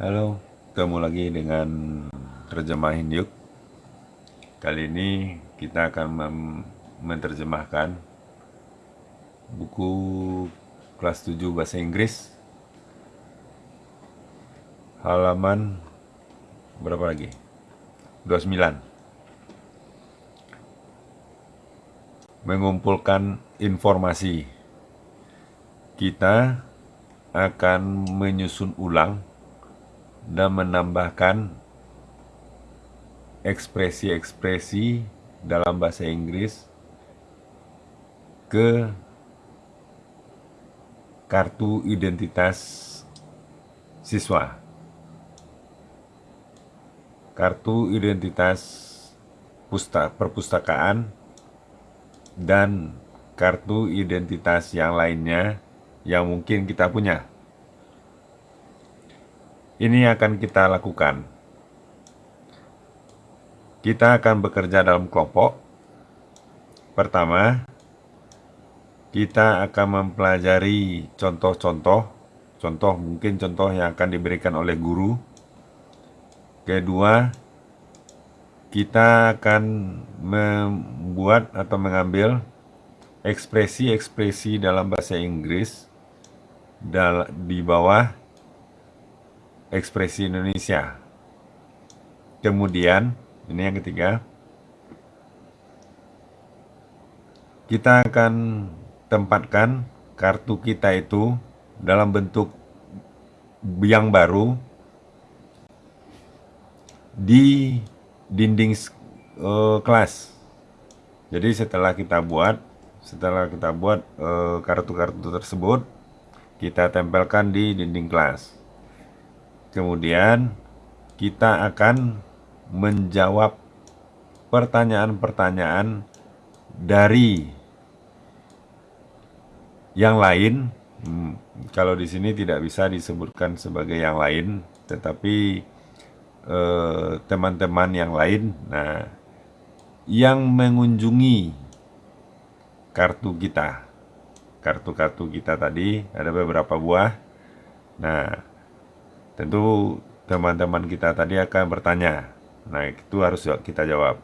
Halo, ketemu lagi dengan terjemah Hindiuk. Kali ini kita akan menerjemahkan buku kelas 7 bahasa Inggris halaman berapa lagi? 29. Mengumpulkan informasi. Kita akan menyusun ulang dan menambahkan ekspresi-ekspresi dalam bahasa Inggris ke kartu identitas siswa. Kartu identitas perpustakaan dan kartu identitas yang lainnya yang mungkin kita punya. Ini akan kita lakukan. Kita akan bekerja dalam kelompok. Pertama, kita akan mempelajari contoh-contoh, contoh mungkin contoh yang akan diberikan oleh guru. Kedua, kita akan membuat atau mengambil ekspresi-ekspresi dalam bahasa Inggris di bawah ekspresi Indonesia. Kemudian, ini yang ketiga, kita akan tempatkan kartu kita itu dalam bentuk yang baru di dinding uh, kelas. Jadi setelah kita buat, setelah kita buat eh, kartu-kartu uh, tersebut, kita tempelkan di dinding kelas. Kemudian kita akan menjawab pertanyaan-pertanyaan dari yang lain. Hmm, kalau di sini tidak bisa disebutkan sebagai yang lain, tetapi eh, teman-teman eh, yang lain, nah, yang mengunjungi kartu kita, kartu-kartu kita tadi ada beberapa buah. Nah, Tentu teman-teman kita tadi akan bertanya. Nah, itu harus kita jawab.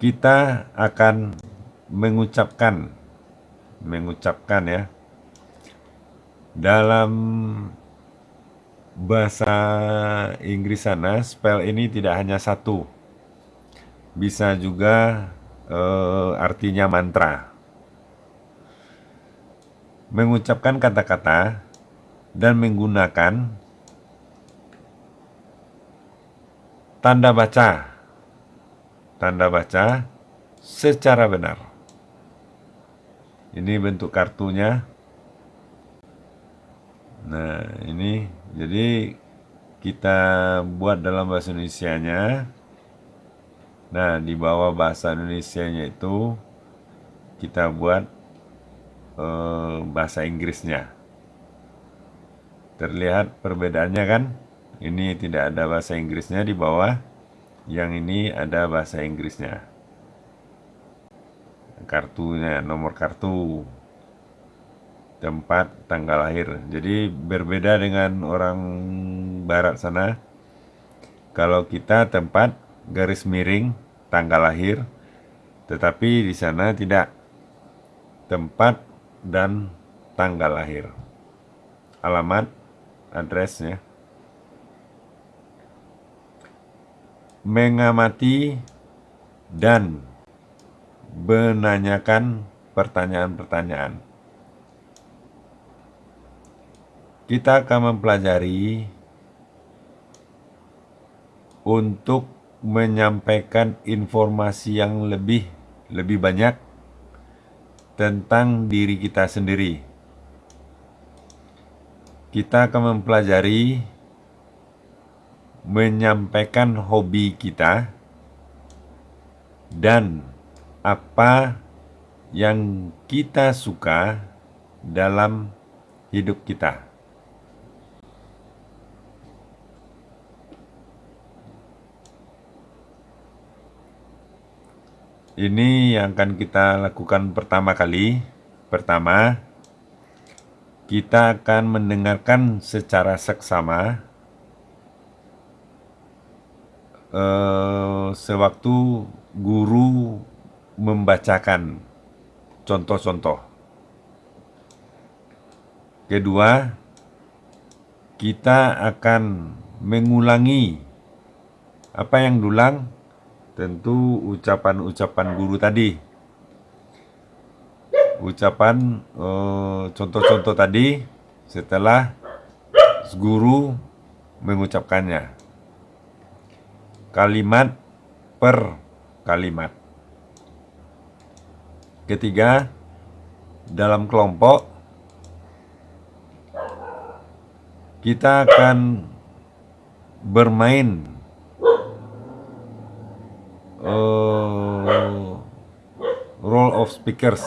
Kita akan mengucapkan mengucapkan ya dalam bahasa Inggris sana spell ini tidak hanya satu bisa juga eh, artinya mantra mengucapkan kata-kata dan menggunakan tanda baca tanda baca secara benar. Ini bentuk kartunya. Nah, ini jadi kita buat dalam bahasa Indonesia-nya. Nah, di bawah bahasa Indonesia-nya itu kita buat eh, bahasa Inggrisnya. Terlihat perbedaannya kan? Ini tidak ada bahasa Inggrisnya di bawah. Yang ini ada bahasa Inggrisnya. Kartunya, nomor kartu. Tempat tanggal lahir. Jadi berbeda dengan orang barat sana. Kalau kita tempat garis miring tanggal lahir, tetapi di sana tidak tempat dan tanggal lahir. Alamat addressnya mengamati dan menanyakan pertanyaan-pertanyaan. Kita akan mempelajari untuk menyampaikan informasi yang lebih lebih banyak tentang diri kita sendiri kita akan mempelajari menyampaikan hobi kita dan apa yang kita suka dalam hidup kita. Ini yang akan kita lakukan pertama kali. Pertama, kita akan mendengarkan secara seksama uh, sewaktu guru membacakan contoh-contoh. Kedua, kita akan mengulangi apa yang dulang tentu ucapan-ucapan guru tadi ucapan eh, contoh-contoh tadi setelah guru mengucapkannya. Kalimat per kalimat. Ketiga dalam kelompok kita akan bermain uh, role of speakers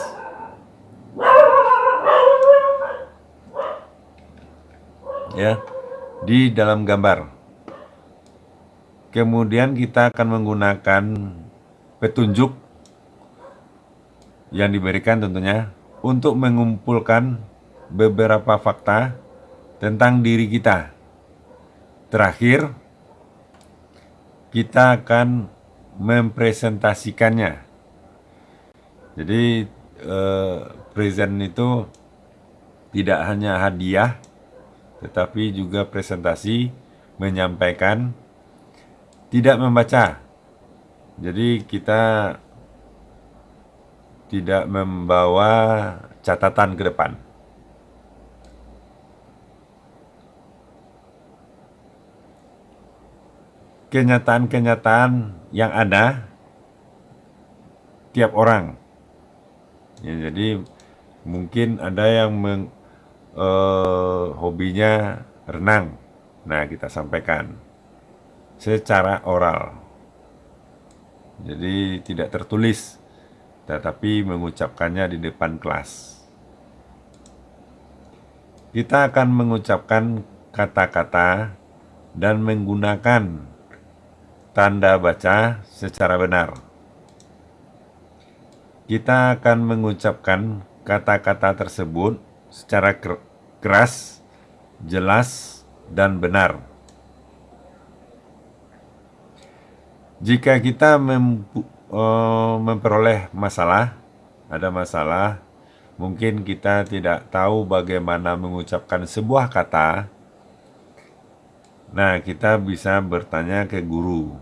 ya di dalam gambar. Kemudian kita akan menggunakan petunjuk yang diberikan tentunya untuk mengumpulkan beberapa fakta tentang diri kita. Terakhir, kita akan mempresentasikannya. Jadi eh, present itu tidak hanya hadiah tetapi juga presentasi menyampaikan tidak membaca. Jadi kita tidak membawa catatan ke depan. Kenyataan-kenyataan yang ada tiap orang. Ya, jadi mungkin ada yang uh, hobinya renang. Nah, kita sampaikan secara oral. Jadi tidak tertulis, tetapi mengucapkannya di depan kelas. Kita akan mengucapkan kata-kata dan menggunakan tanda baca secara benar. Kita akan mengucapkan kata-kata tersebut secara keras, jelas, dan benar. Jika kita uh, memperoleh masalah, ada masalah, mungkin kita tidak tahu bagaimana mengucapkan sebuah kata. Nah, kita bisa bertanya ke guru,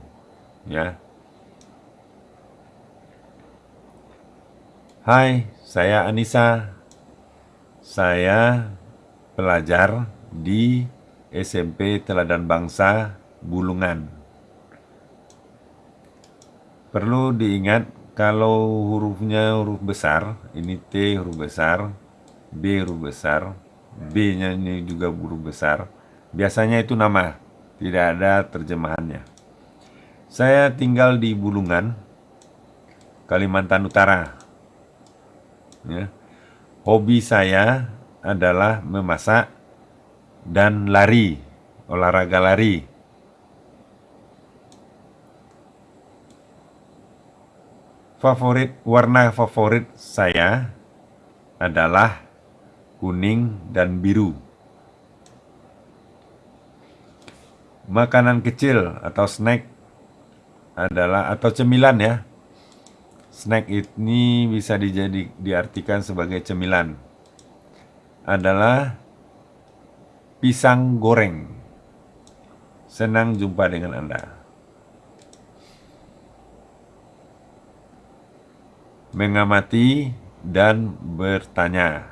ya. Hai, saya Anissa. Saya pelajar di SMP Teladan Bangsa Bulungan. Perlu diingat kalau hurufnya huruf besar, ini T huruf besar, B huruf besar, B-nya ini juga huruf besar. Biasanya itu nama, tidak ada terjemahannya. Saya tinggal di Bulungan, Kalimantan Utara. Ya hobi saya adalah memasak dan lari, olahraga lari. Favorit warna favorit saya adalah kuning dan biru. Makanan kecil atau snack adalah atau cemilan ya Snack ini bisa dijadi, diartikan sebagai cemilan. Adalah pisang goreng. Senang jumpa dengan Anda. Mengamati dan bertanya.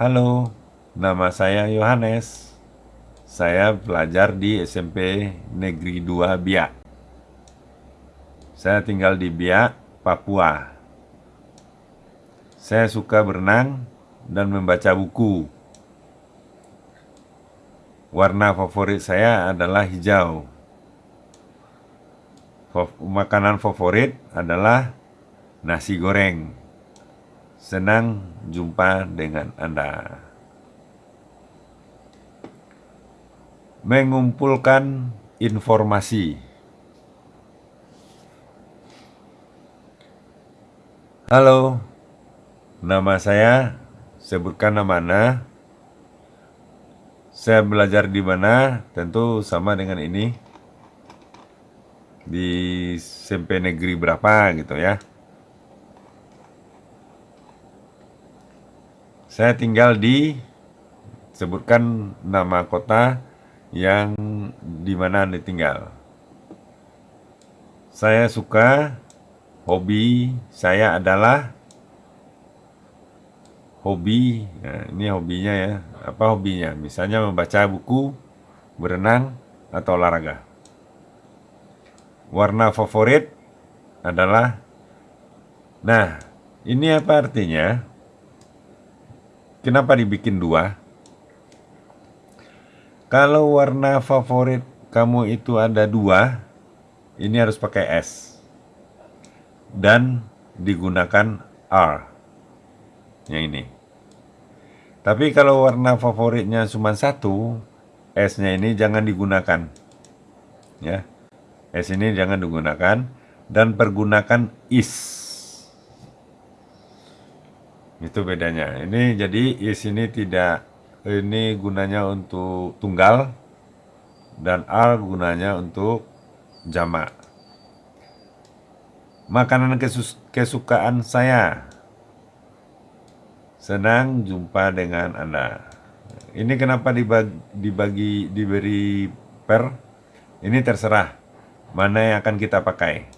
Halo, nama saya Yohanes. Saya pelajar di SMP Negeri 2 Biak. Saya tinggal di Biak, Papua. Saya suka berenang dan membaca buku. Warna favorit saya adalah hijau. Makanan favorit adalah nasi goreng. Senang jumpa dengan Anda. Mengumpulkan informasi. Halo, Nama saya sebutkan nama Anda. Saya belajar di mana? Tentu sama dengan ini. Di SMP negeri berapa gitu ya. Saya tinggal di sebutkan nama kota yang di mana Anda tinggal. Saya suka hobi saya adalah hobi. Nah, ini hobinya ya. Apa hobinya? Misalnya membaca buku, berenang atau olahraga. Warna favorit adalah Nah, ini apa artinya? Kenapa dibikin dua? Kalau warna favorit kamu itu ada dua, ini harus pakai S. Dan digunakan R. Yang ini. Tapi kalau warna favoritnya cuma satu, S-nya ini jangan digunakan. Ya. S ini jangan digunakan dan pergunakan is. Itu bedanya. Ini jadi is ini tidak ini gunanya untuk tunggal dan R gunanya untuk jamak. Makanan kesukaan saya. Senang jumpa dengan Anda. Ini kenapa dibagi, dibagi diberi per? Ini terserah mana yang akan kita pakai.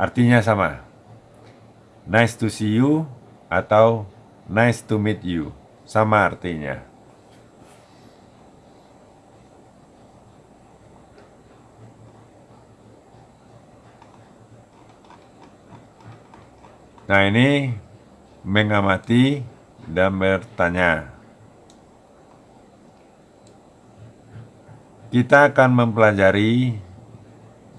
Artinya sama. Nice to see you atau nice to meet you. Sama artinya. Nah ini mengamati dan bertanya. Kita akan mempelajari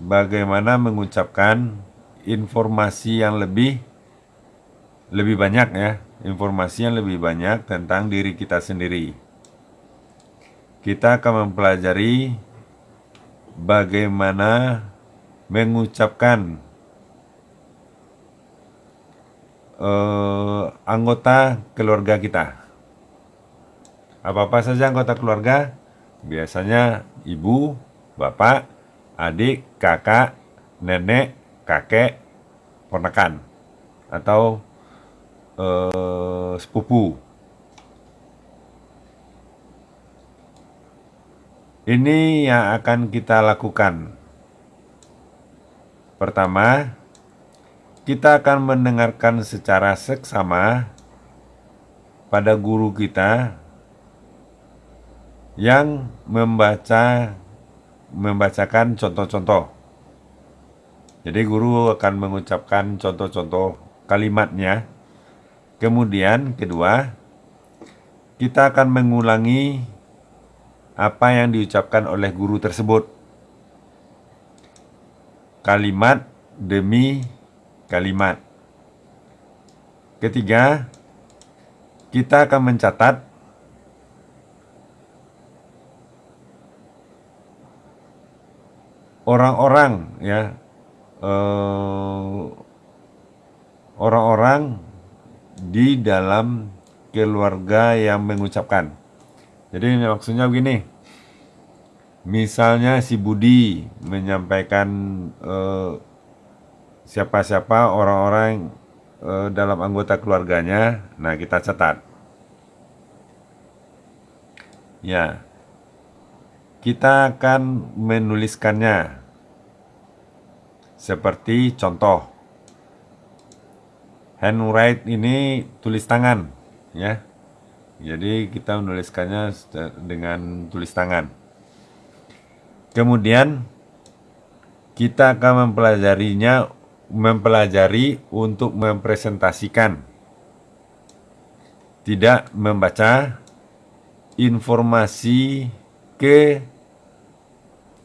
bagaimana mengucapkan informasi yang lebih lebih banyak ya, informasi yang lebih banyak tentang diri kita sendiri. Kita akan mempelajari bagaimana mengucapkan uh, anggota keluarga kita. Apa-apa saja anggota keluarga, biasanya ibu, bapak, adik, kakak, nenek, kakek, ponakan, atau uh, sepupu. Ini yang akan kita lakukan. Pertama, kita akan mendengarkan secara seksama pada guru kita yang membaca membacakan contoh-contoh. Jadi guru akan mengucapkan contoh-contoh kalimatnya. Kemudian kedua, kita akan mengulangi apa yang diucapkan oleh guru tersebut. Kalimat demi kalimat. Ketiga, kita akan mencatat orang-orang ya eh, orang-orang di dalam keluarga yang mengucapkan. Jadi maksudnya begini. Misalnya si Budi menyampaikan eh, siapa-siapa orang-orang e, dalam anggota keluarganya. Nah, kita catat. Ya. Kita akan menuliskannya. Seperti contoh. Handwrite ini tulis tangan, ya. Jadi kita menuliskannya dengan tulis tangan. Kemudian kita akan mempelajarinya mempelajari untuk mempresentasikan, tidak membaca informasi ke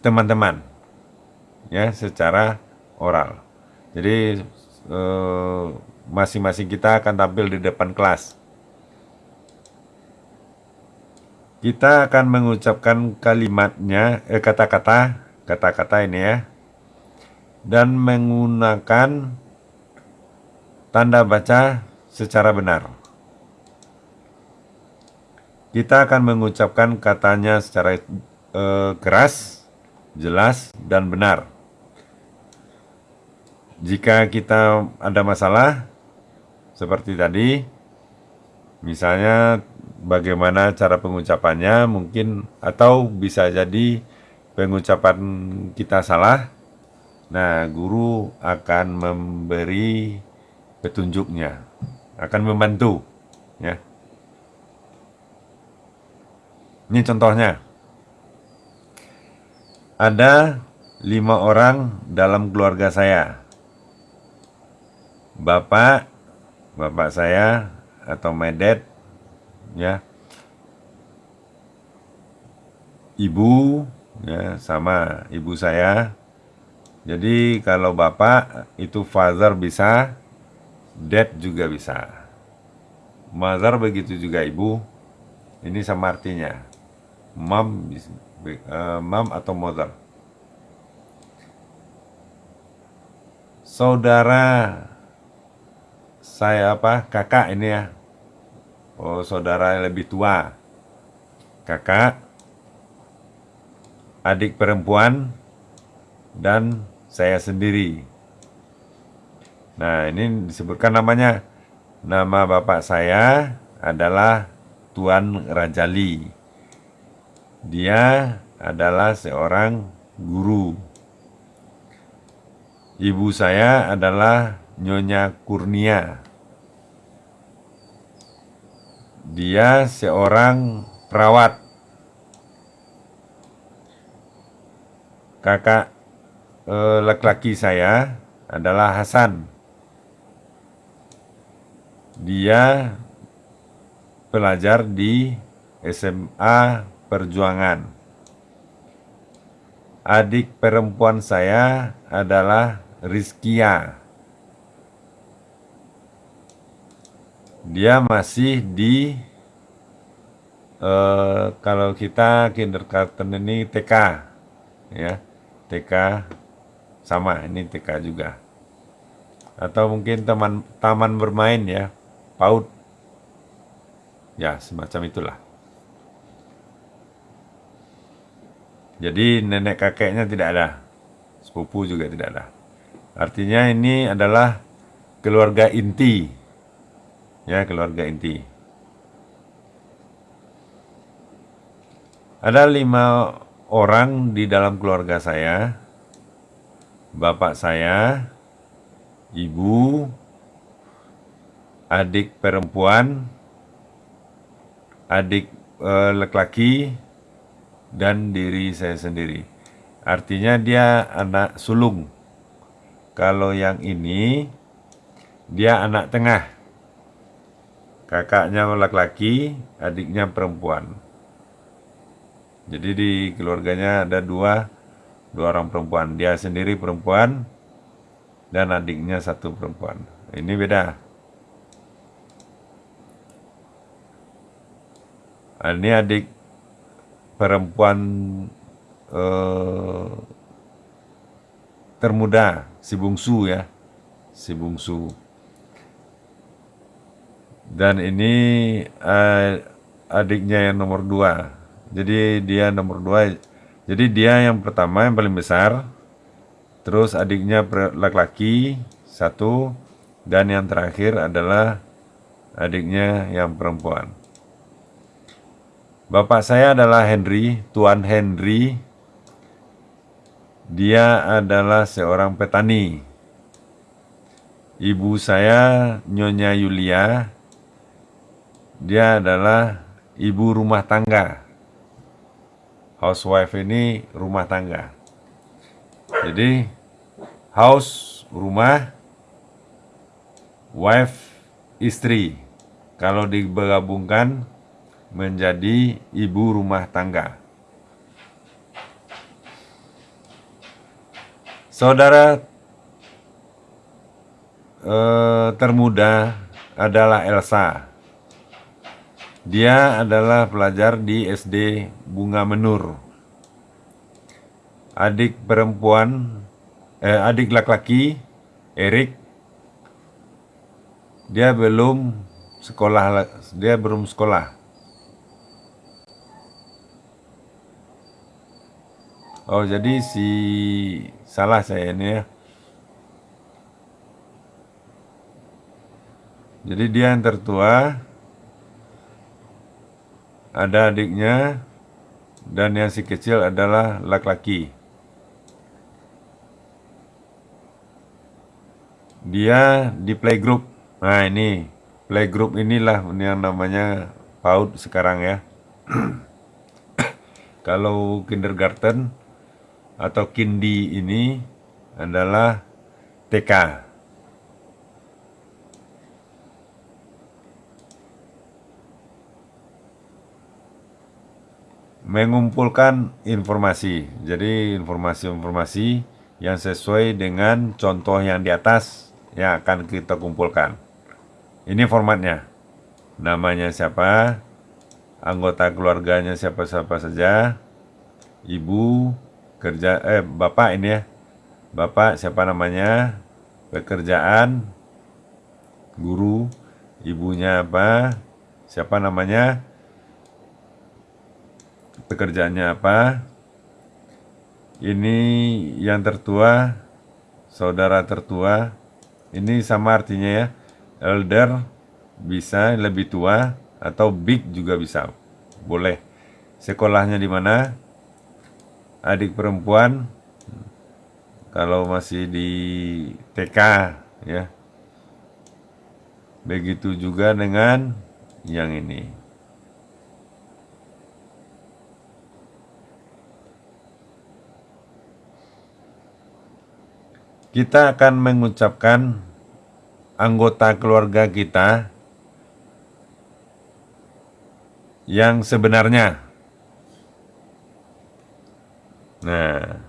teman-teman ya secara oral. Jadi eh, masing-masing eh, kita akan tampil di depan kelas. Kita akan mengucapkan kalimatnya, eh, kata-kata, kata-kata ini ya, dan menggunakan tanda baca secara benar. kita akan mengucapkan katanya secara eh, keras, jelas, dan benar. Jika kita ada masalah, seperti tadi, misalnya bagaimana cara pengucapannya mungkin atau bisa jadi pengucapan kita salah, nah guru akan memberi petunjuknya, akan membantu, ya. Ini contohnya. Ada lima orang dalam keluarga saya. Bapak, bapak saya atau my dad, ya. Ibu, ya sama ibu saya. Jadi kalau bapak itu father bisa, dad juga bisa. Mother begitu juga ibu. Ini sama artinya mom uh, mom atau mother saudara saya apa kakak ini ya oh saudara yang lebih tua kakak adik perempuan dan saya sendiri nah ini disebutkan namanya nama bapak saya adalah Tuan Rajali dia adalah seorang guru. Ibu saya adalah Nyonya Kurnia. Dia seorang perawat. Kakak laki-laki saya adalah Hasan. Dia pelajar di SMA perjuangan. Adik perempuan saya adalah Rizkia. Dia masih di uh, kalau kita kindergarten ini TK ya. TK sama ini TK juga. Atau mungkin teman taman bermain ya, PAUD. Ya, semacam itulah. Jadi nenek kakeknya tidak ada. Sepupu juga tidak ada. Artinya ini adalah keluarga inti. Ya, keluarga inti. Ada lima orang di dalam keluarga saya. Bapak saya, ibu, adik perempuan, adik eh, laki-laki, dan diri saya sendiri. Artinya dia anak sulung. Kalau yang ini dia anak tengah. Kakaknya laki-laki, adiknya perempuan. Jadi di keluarganya ada dua, dua orang perempuan. Dia sendiri perempuan dan adiknya satu perempuan. Ini beda. Ini adik perempuan eh, termuda, si bungsu ya, si bungsu. Dan ini eh, adiknya yang nomor dua. Jadi dia nomor dua. Jadi dia yang pertama yang paling besar. Terus adiknya laki-laki satu. Dan yang terakhir adalah adiknya yang perempuan. Bapak saya adalah Henry, Tuan Henry. Dia adalah seorang petani. Ibu saya Nyonya Yulia. Dia adalah ibu rumah tangga. Housewife ini rumah tangga. Jadi house rumah, wife istri. Kalau digabungkan menjadi ibu rumah tangga. Saudara eh, termuda adalah Elsa. Dia adalah pelajar di SD Bunga Menur. Adik perempuan, eh, adik laki-laki, Erik. Dia belum sekolah, dia belum sekolah. Oh, jadi si salah saya ini ya. Jadi dia yang tertua, ada adiknya, dan yang si kecil adalah laki-laki. Dia di playgroup. Nah ini, playgroup inilah yang namanya PAUD sekarang ya. Kalau kindergarten atau kindi ini adalah TK. Mengumpulkan informasi. Jadi informasi-informasi yang sesuai dengan contoh yang di atas yang akan kita kumpulkan. Ini formatnya. Namanya siapa? Anggota keluarganya siapa-siapa saja. Ibu, kerja eh bapak ini ya. Bapak siapa namanya? Pekerjaan guru, ibunya apa? Siapa namanya? Pekerjaannya apa. Ini yang tertua, saudara tertua. Ini sama artinya ya. Elder bisa lebih tua atau big juga bisa. Boleh. Sekolahnya di mana? Adik perempuan kalau masih di TK ya. Begitu juga dengan yang ini. Kita akan mengucapkan anggota keluarga kita yang sebenarnya. Nah,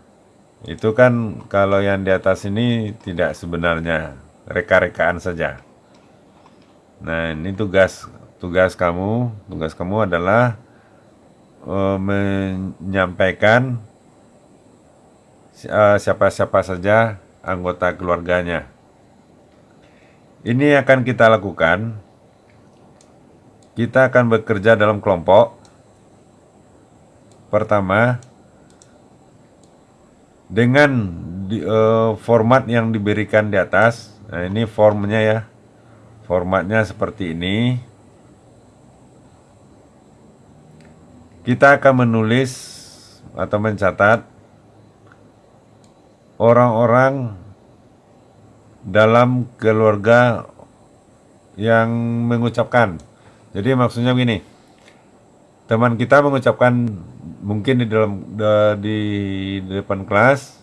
itu kan kalau yang di atas ini tidak sebenarnya, reka-rekaan saja. Nah, ini tugas tugas kamu, tugas kamu adalah uh, menyampaikan eh, siapa-siapa uh, saja anggota keluarganya. Ini akan kita lakukan. Kita akan bekerja dalam kelompok. Pertama, dengan di, uh, format yang diberikan di atas. Nah, ini formnya ya. Formatnya seperti ini. Kita akan menulis atau mencatat orang-orang dalam keluarga yang mengucapkan. Jadi maksudnya begini, teman kita mengucapkan mungkin di dalam di, depan kelas,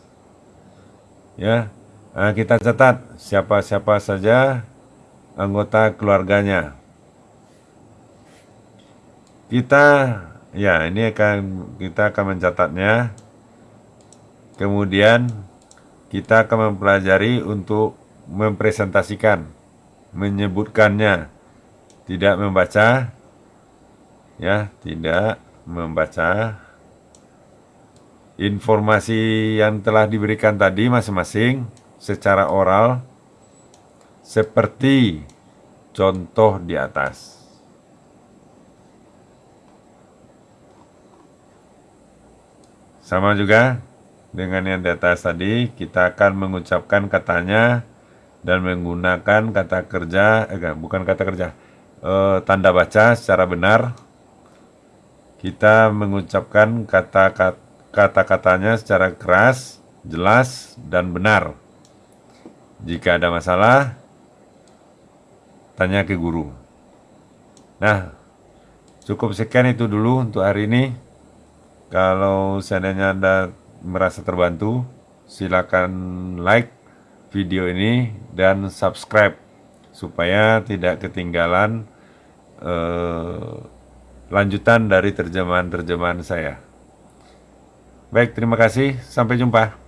ya nah, kita catat siapa-siapa saja anggota keluarganya. Kita ya ini akan kita akan mencatatnya. Kemudian kita akan mempelajari untuk mempresentasikan, menyebutkannya, tidak membaca, ya, tidak membaca informasi yang telah diberikan tadi masing-masing secara oral seperti contoh di atas. Sama juga dengan yang di atas tadi, kita akan mengucapkan katanya dan menggunakan kata kerja, eh, bukan kata kerja, eh, tanda baca secara benar. Kita mengucapkan kata-katanya secara keras, jelas, dan benar. Jika ada masalah, tanya ke guru. Nah, cukup sekian itu dulu untuk hari ini. Kalau seandainya ada merasa terbantu, silakan like video ini dan subscribe supaya tidak ketinggalan eh, lanjutan dari terjemahan-terjemahan saya. Baik, terima kasih. Sampai jumpa.